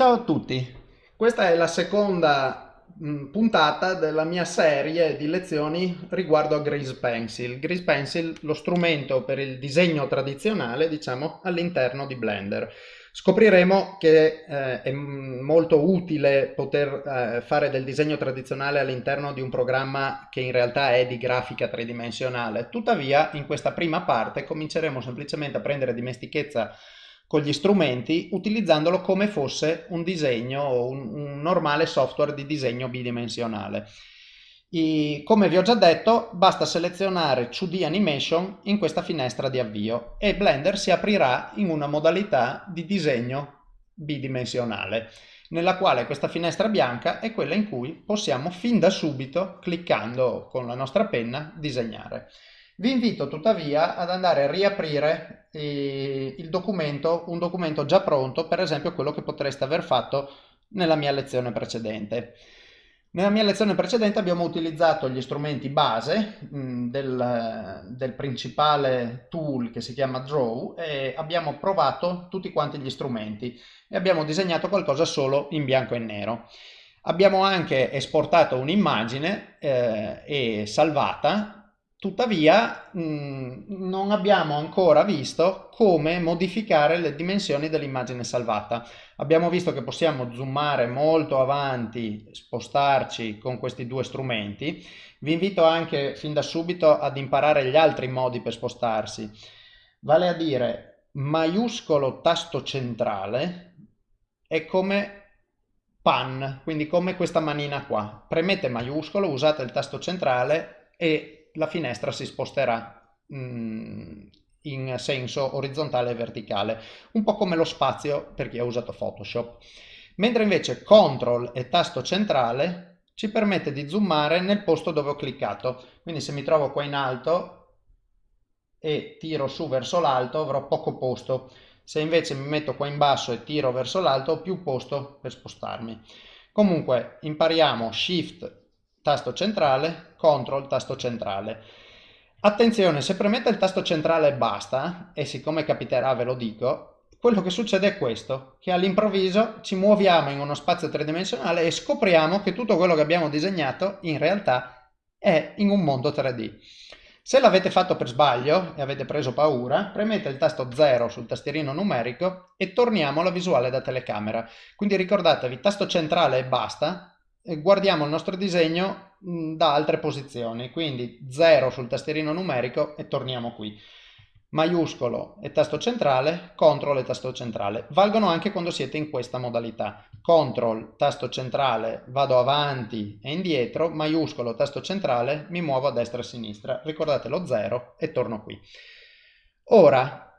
Ciao a tutti, questa è la seconda mh, puntata della mia serie di lezioni riguardo a Grease Pencil. Grease Pencil, lo strumento per il disegno tradizionale, diciamo, all'interno di Blender. Scopriremo che eh, è molto utile poter eh, fare del disegno tradizionale all'interno di un programma che in realtà è di grafica tridimensionale. Tuttavia, in questa prima parte cominceremo semplicemente a prendere dimestichezza con gli strumenti utilizzandolo come fosse un disegno o un, un normale software di disegno bidimensionale. I, come vi ho già detto, basta selezionare 2D Animation in questa finestra di avvio e Blender si aprirà in una modalità di disegno bidimensionale, nella quale questa finestra bianca è quella in cui possiamo fin da subito, cliccando con la nostra penna, disegnare. Vi invito tuttavia ad andare a riaprire eh, il documento, un documento già pronto, per esempio quello che potreste aver fatto nella mia lezione precedente. Nella mia lezione precedente abbiamo utilizzato gli strumenti base mh, mm, del, del, principale tool che si chiama Draw e abbiamo provato tutti quanti gli strumenti e abbiamo disegnato qualcosa solo in bianco e nero. Abbiamo anche esportato un'immagine eh, e salvata Tuttavia mh, mm, non abbiamo ancora visto come modificare le dimensioni dell'immagine salvata. Abbiamo visto che possiamo zoomare molto avanti, spostarci con questi due strumenti. Vi invito anche fin da subito ad imparare gli altri modi per spostarsi. Vale a dire, maiuscolo tasto centrale è come pan, quindi come questa manina qua. Premete maiuscolo, usate il tasto centrale e la finestra si sposterà mm, in senso orizzontale e verticale, un po' come lo spazio per chi ha usato Photoshop. Mentre invece CTRL e tasto centrale ci permette di zoomare nel posto dove ho cliccato. Quindi se mi trovo qua in alto e tiro su verso l'alto avrò poco posto. Se invece mi metto qua in basso e tiro verso l'alto ho più posto per spostarmi. Comunque impariamo Shift tasto centrale, CTRL, tasto centrale. Attenzione, se premete il tasto centrale e basta, e siccome capiterà ve lo dico, quello che succede è questo, che all'improvviso ci muoviamo in uno spazio tridimensionale e scopriamo che tutto quello che abbiamo disegnato in realtà è in un mondo 3D. Se l'avete fatto per sbaglio e avete preso paura, premete il tasto 0 sul tastierino numerico e torniamo alla visuale da telecamera. Quindi ricordatevi, tasto centrale e basta, guardiamo il nostro disegno da altre posizioni, quindi 0 sul tastierino numerico e torniamo qui. Maiuscolo e tasto centrale, CTRL e tasto centrale. Valgono anche quando siete in questa modalità. CTRL, tasto centrale, vado avanti e indietro, maiuscolo, tasto centrale, mi muovo a destra e a sinistra. Ricordate lo 0 e torno qui. Ora,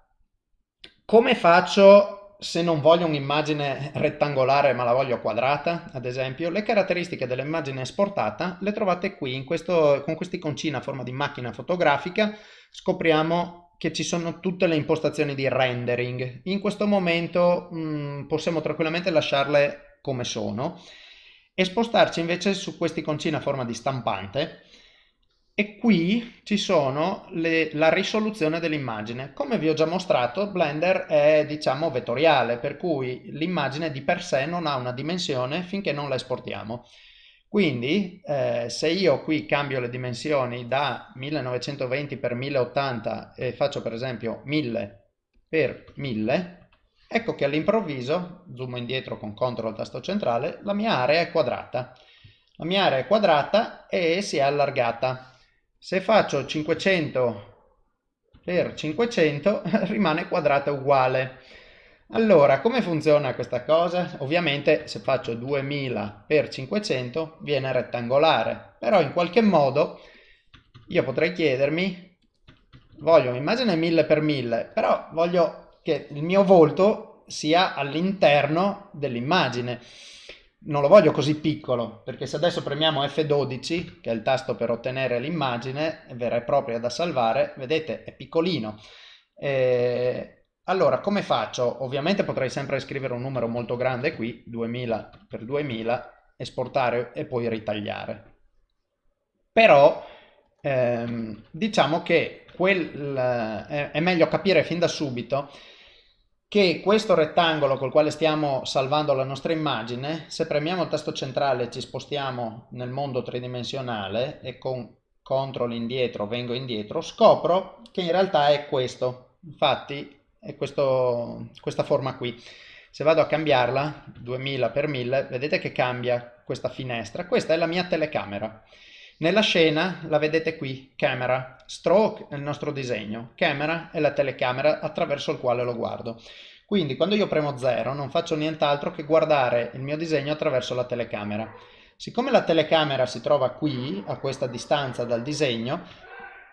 come faccio se non voglio un'immagine rettangolare ma la voglio quadrata, ad esempio, le caratteristiche dell'immagine esportata le trovate qui, questo, con questa iconcina a forma di macchina fotografica, scopriamo che ci sono tutte le impostazioni di rendering. In questo momento mh, mm, possiamo tranquillamente lasciarle come sono e spostarci invece su questa iconcina a forma di stampante e qui ci sono le, la risoluzione dell'immagine. Come vi ho già mostrato, Blender è diciamo vettoriale, per cui l'immagine di per sé non ha una dimensione finché non la esportiamo. Quindi eh, se io qui cambio le dimensioni da 1920 x 1080 e faccio per esempio 1000 x 1000, ecco che all'improvviso, zoom indietro con CTRL tasto centrale, la mia area è quadrata. La mia area è quadrata e si è allargata. Se faccio 500 per 500 rimane quadrata uguale. Allora, come funziona questa cosa? Ovviamente se faccio 2000 per 500 viene rettangolare, però in qualche modo io potrei chiedermi, voglio un'immagine 1000 per 1000, però voglio che il mio volto sia all'interno dell'immagine non lo voglio così piccolo, perché se adesso premiamo F12, che è il tasto per ottenere l'immagine vera e propria da salvare, vedete è piccolino. E allora come faccio? Ovviamente potrei sempre scrivere un numero molto grande qui, 2000 per 2000, esportare e poi ritagliare. Però ehm, diciamo che quel, eh, è meglio capire fin da subito che questo rettangolo col quale stiamo salvando la nostra immagine, se premiamo il tasto centrale ci spostiamo nel mondo tridimensionale e con CTRL indietro vengo indietro, scopro che in realtà è questo, infatti è questo, questa forma qui. Se vado a cambiarla, 2000 x 1000, vedete che cambia questa finestra. Questa è la mia telecamera. Nella scena la vedete qui, camera, stroke è il nostro disegno, camera è la telecamera attraverso il quale lo guardo. Quindi quando io premo 0 non faccio nient'altro che guardare il mio disegno attraverso la telecamera. Siccome la telecamera si trova qui, a questa distanza dal disegno,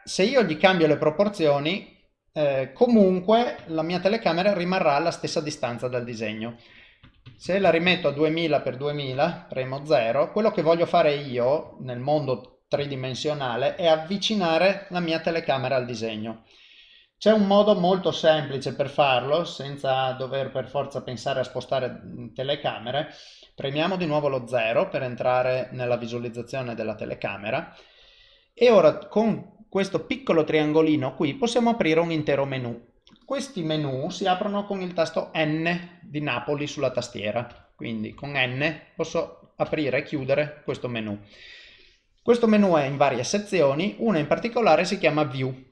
se io gli cambio le proporzioni, eh, comunque la mia telecamera rimarrà alla stessa distanza dal disegno. Se la rimetto a 2000 x 2000, premo 0, quello che voglio fare io nel mondo tridimensionale è avvicinare la mia telecamera al disegno. C'è un modo molto semplice per farlo, senza dover per forza pensare a spostare telecamere. Premiamo di nuovo lo 0 per entrare nella visualizzazione della telecamera e ora con questo piccolo triangolino qui possiamo aprire un intero menu. Questi menu si aprono con il tasto N di Napoli sulla tastiera, quindi con N posso aprire e chiudere questo menu. Questo menu è in varie sezioni, una in particolare si chiama View.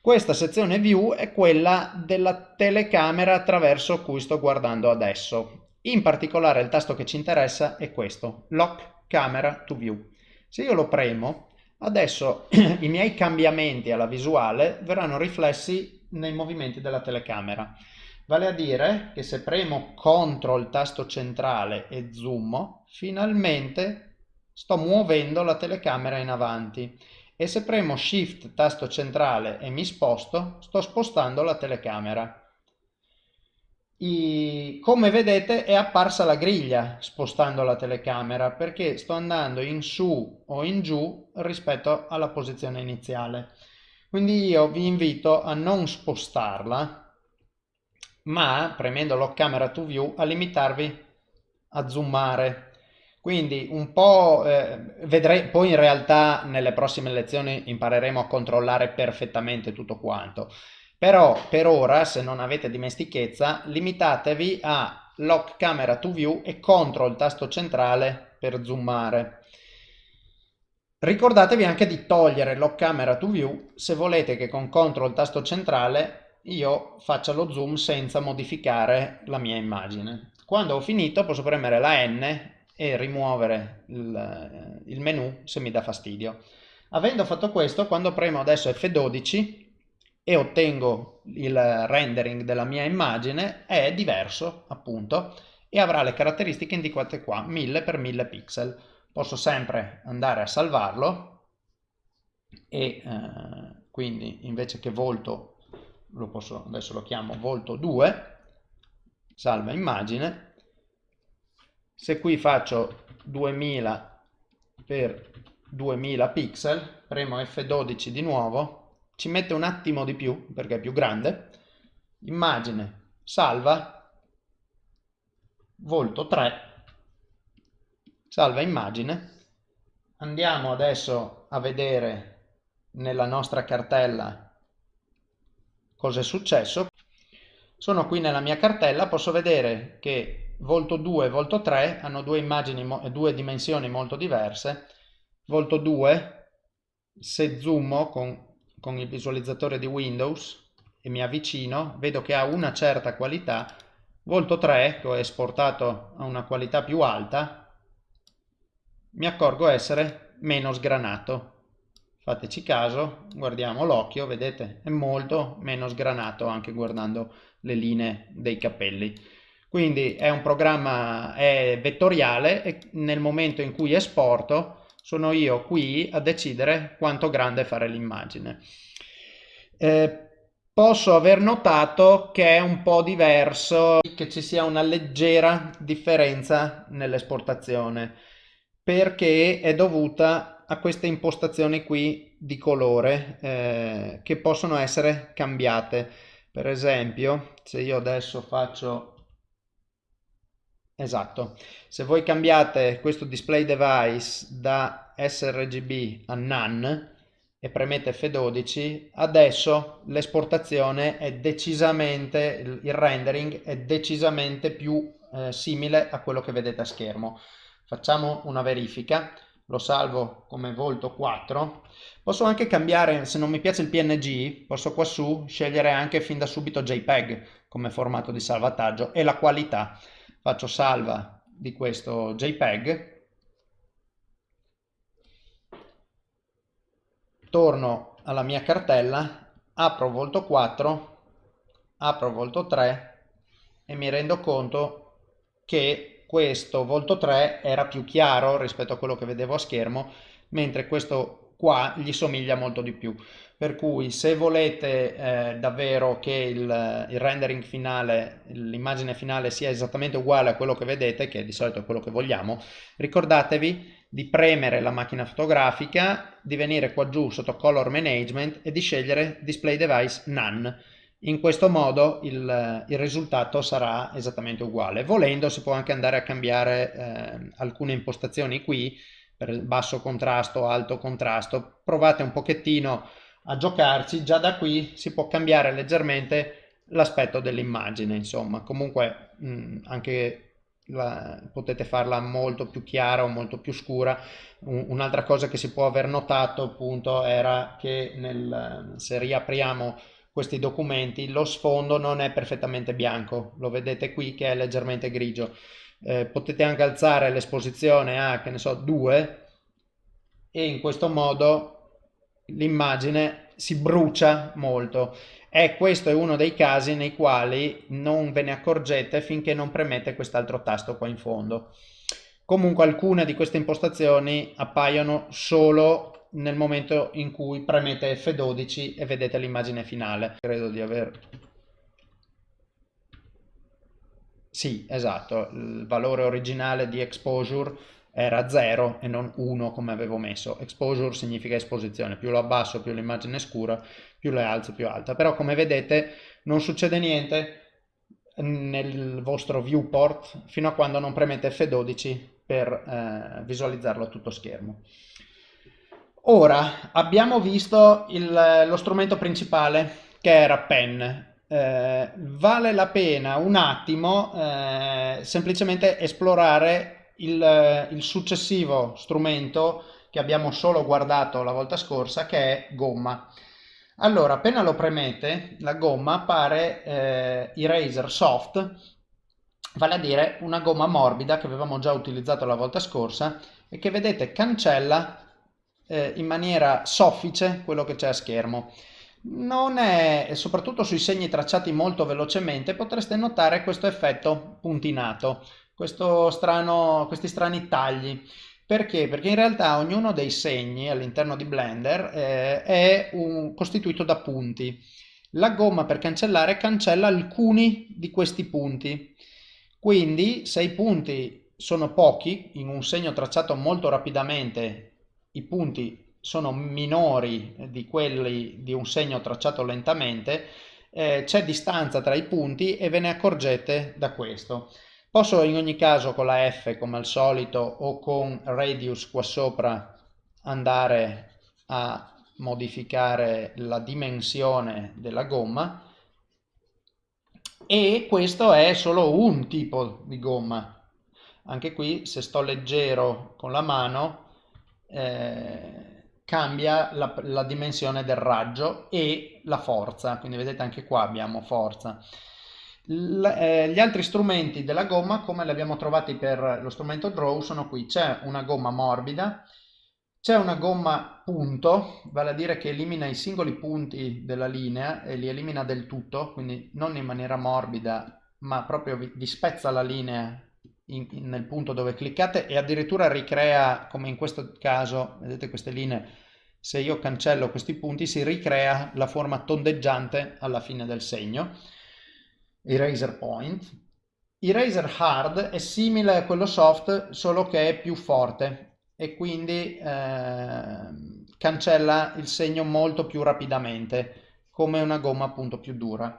Questa sezione View è quella della telecamera attraverso cui sto guardando adesso. In particolare il tasto che ci interessa è questo, Lock Camera to View. Se io lo premo, adesso i miei cambiamenti alla visuale verranno riflessi nei movimenti della telecamera. Vale a dire che se premo CTRL tasto centrale e zoom, finalmente sto muovendo la telecamera in avanti e se premo Shift tasto centrale e mi sposto, sto spostando la telecamera. I... Come vedete è apparsa la griglia spostando la telecamera perché sto andando in su o in giù rispetto alla posizione iniziale. Quindi io vi invito a non spostarla, ma premendo Lock Camera to View a limitarvi a zoomare quindi un po' eh, vedrei, poi in realtà nelle prossime lezioni impareremo a controllare perfettamente tutto quanto. Però per ora, se non avete dimestichezza, limitatevi a lock camera to view e contro il tasto centrale per zoomare. Ricordatevi anche di togliere lock camera to view se volete che con CTRL tasto centrale io faccia lo zoom senza modificare la mia immagine. Quando ho finito posso premere la N e rimuovere il, il menu se mi dà fastidio. Avendo fatto questo, quando premo adesso F12 e ottengo il rendering della mia immagine, è diverso appunto e avrà le caratteristiche indicate qua, 1000 x 1000 pixel. Posso sempre andare a salvarlo e eh, quindi invece che volto, lo posso, adesso lo chiamo volto 2, salva immagine, se qui faccio 2000 per 2000 pixel, premo F12 di nuovo, ci mette un attimo di più perché è più grande, immagine, salva, volto 3, salva immagine, andiamo adesso a vedere nella nostra cartella cosa è successo. Sono qui nella mia cartella, posso vedere che Volto 2 e Volto 3 hanno due, immagini, due dimensioni molto diverse. Volto 2, se zoomo con, con il visualizzatore di Windows e mi avvicino, vedo che ha una certa qualità. Volto 3, che ho esportato a una qualità più alta, mi accorgo essere meno sgranato. Fateci caso, guardiamo l'occhio, vedete, è molto meno sgranato anche guardando le linee dei capelli. Quindi è un programma è vettoriale e nel momento in cui esporto sono io qui a decidere quanto grande fare l'immagine. Eh, posso aver notato che è un po' diverso, che ci sia una leggera differenza nell'esportazione perché è dovuta a queste impostazioni qui di colore eh, che possono essere cambiate. Per esempio, se io adesso faccio Esatto, se voi cambiate questo display device da sRGB a NaN e premete F12, adesso l'esportazione è decisamente, il rendering è decisamente più eh, simile a quello che vedete a schermo. Facciamo una verifica, lo salvo come volto 4. Posso anche cambiare, se non mi piace il PNG, posso qua su scegliere anche fin da subito JPEG come formato di salvataggio e la qualità. Faccio salva di questo JPEG. Torno alla mia cartella, apro Volto 4, apro Volto 3 e mi rendo conto che questo Volto 3 era più chiaro rispetto a quello che vedevo a schermo, mentre questo qua gli somiglia molto di più. Per cui se volete eh, davvero che il, il rendering finale, l'immagine finale sia esattamente uguale a quello che vedete, che di solito è quello che vogliamo, ricordatevi di premere la macchina fotografica, di venire qua giù sotto Color Management e di scegliere Display Device None. In questo modo il, il risultato sarà esattamente uguale. Volendo si può anche andare a cambiare eh, alcune impostazioni qui, per basso contrasto, alto contrasto. Provate un pochettino a giocarci, già da qui si può cambiare leggermente l'aspetto dell'immagine, insomma. Comunque mh, anche la, potete farla molto più chiara o molto più scura. Un'altra cosa che si può aver notato appunto era che nel, se riapriamo questi documenti lo sfondo non è perfettamente bianco, lo vedete qui che è leggermente grigio. Eh, potete anche alzare l'esposizione a che ne so 2 e in questo modo l'immagine si brucia molto e questo è uno dei casi nei quali non ve ne accorgete finché non premete quest'altro tasto qua in fondo. Comunque alcune di queste impostazioni appaiono solo nel momento in cui premete F12 e vedete l'immagine finale. Credo di aver... Sì, esatto, il valore originale di exposure era 0 e non 1 come avevo messo. Exposure significa esposizione, più lo abbasso più l'immagine è scura, più le alzo più alta. Però come vedete non succede niente nel vostro viewport fino a quando non premete F12 per eh, visualizzarlo a tutto schermo. Ora abbiamo visto il, lo strumento principale che era Pen. Eh, vale la pena un attimo eh, semplicemente esplorare il, il successivo strumento che abbiamo solo guardato la volta scorsa che è gomma. Allora, appena lo premete, la gomma appare eh, Eraser Soft, vale a dire una gomma morbida che avevamo già utilizzato la volta scorsa e che vedete cancella eh, in maniera soffice quello che c'è a schermo. Non è, soprattutto sui segni tracciati molto velocemente, potreste notare questo effetto puntinato strano, questi strani tagli. Perché? Perché in realtà ognuno dei segni all'interno di Blender eh, è un, costituito da punti. La gomma per cancellare cancella alcuni di questi punti. Quindi se i punti sono pochi, in un segno tracciato molto rapidamente, i punti sono minori di quelli di un segno tracciato lentamente, eh, c'è distanza tra i punti e ve ne accorgete da questo. Posso in ogni caso con la F come al solito o con radius qua sopra andare a modificare la dimensione della gomma e questo è solo un tipo di gomma. Anche qui se sto leggero con la mano eh, cambia la, la dimensione del raggio e la forza, quindi vedete anche qua abbiamo forza. L eh, gli altri strumenti della gomma, come li abbiamo trovati per lo strumento Draw, sono qui. C'è una gomma morbida, c'è una gomma punto, vale a dire che elimina i singoli punti della linea e li elimina del tutto, quindi non in maniera morbida, ma proprio vi, vi spezza la linea in, in, nel punto dove cliccate e addirittura ricrea, come in questo caso, vedete queste linee, se io cancello questi punti si ricrea la forma tondeggiante alla fine del segno Eraser Point. Eraser Hard è simile a quello soft, solo che è più forte e quindi eh, cancella il segno molto più rapidamente, come una gomma appunto più dura.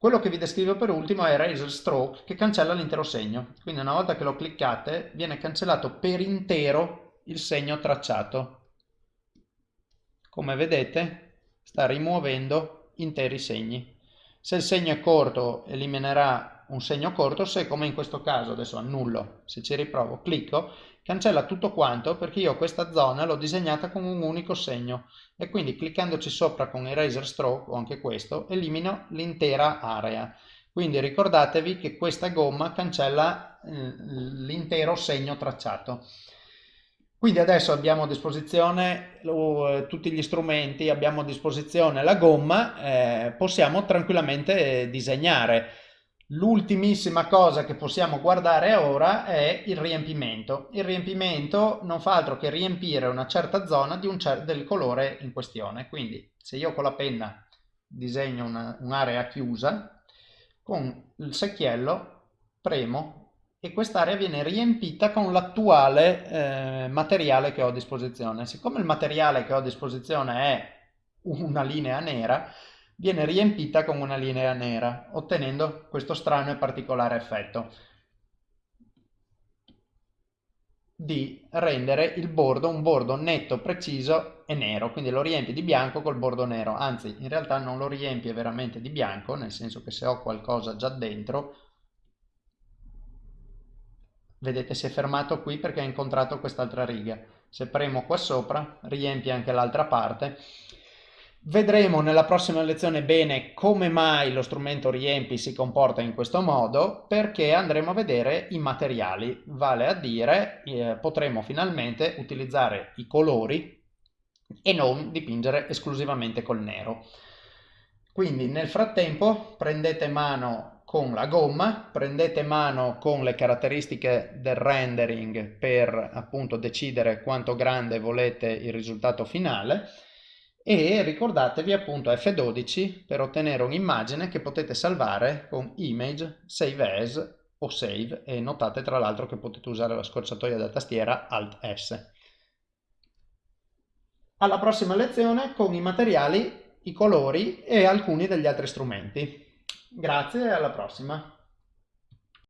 Quello che vi descrivo per ultimo è Eraser Stroke, che cancella l'intero segno. Quindi una volta che lo cliccate, viene cancellato per intero il segno tracciato. come vedete sta rimuovendo interi segni. Se il segno è corto eliminerà un segno corto, se come in questo caso, adesso annullo, se ci riprovo, clicco, cancella tutto quanto perché io questa zona l'ho disegnata con un unico segno e quindi cliccandoci sopra con Eraser Stroke o anche questo elimino l'intera area. Quindi ricordatevi che questa gomma cancella eh, l'intero segno tracciato. Quindi adesso abbiamo a disposizione uh, tutti gli strumenti, abbiamo a disposizione la gomma, eh, possiamo tranquillamente disegnare. L'ultimissima cosa che possiamo guardare ora è il riempimento. Il riempimento non fa altro che riempire una certa zona un cer del colore in questione. Quindi se io con la penna disegno un'area chiusa, con il secchiello premo e quest'area viene riempita con l'attuale eh, materiale che ho a disposizione. Siccome il materiale che ho a disposizione è una linea nera, viene riempita con una linea nera, ottenendo questo strano e particolare effetto di rendere il bordo un bordo netto, preciso e nero, quindi lo riempi di bianco col bordo nero, anzi in realtà non lo riempie veramente di bianco, nel senso che se ho qualcosa già dentro Vedete si è fermato qui perché ha incontrato quest'altra riga. Se premo qua sopra riempie anche l'altra parte. Vedremo nella prossima lezione bene come mai lo strumento riempi si comporta in questo modo perché andremo a vedere i materiali, vale a dire eh, potremo finalmente utilizzare i colori e non dipingere esclusivamente col nero. Quindi nel frattempo prendete mano con la gomma, prendete mano con le caratteristiche del rendering per appunto decidere quanto grande volete il risultato finale e ricordatevi appunto F12 per ottenere un'immagine che potete salvare con Image, Save As o Save e notate tra l'altro che potete usare la scorciatoia da tastiera Alt S. Alla prossima lezione con i materiali, i colori e alcuni degli altri strumenti. Grazie e alla prossima.